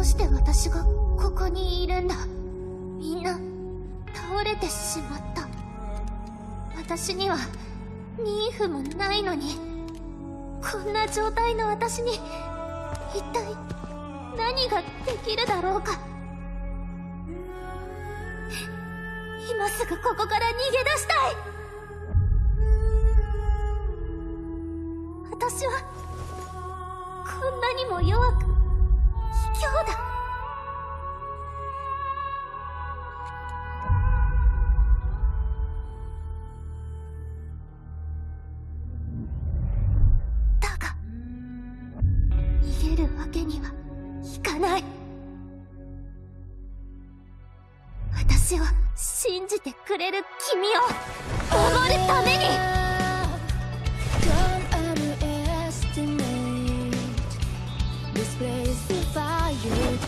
うして私がここにいるんだ？みんな倒れてしまった。私にはニーフもないのに。こんな状態の私に一体何ができるだろうか。今すぐここから逃げ出したい。私はこんなにも弱く卑怯だ。だが逃げるわけにはいかない。私を信じてくれる君を守るために。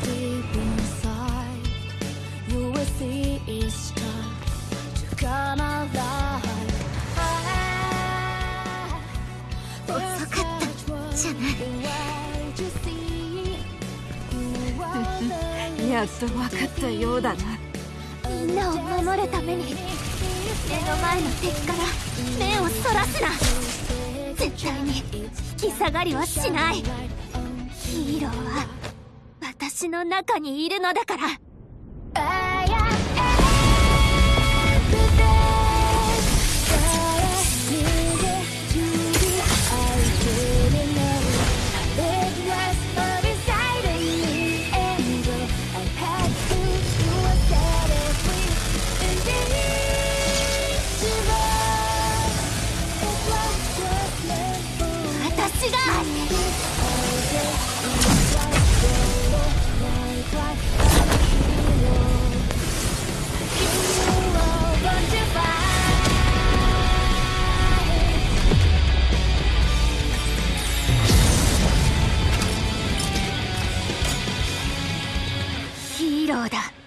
Deep inside. You will see it's time to come alive. 遅かったじゃないないやっと分かったようだなみんなを守るために目の前の敵から目をそらすな絶対に引き下がりはしないヒーローは私の中にいるのだから。が。ヒーローだ。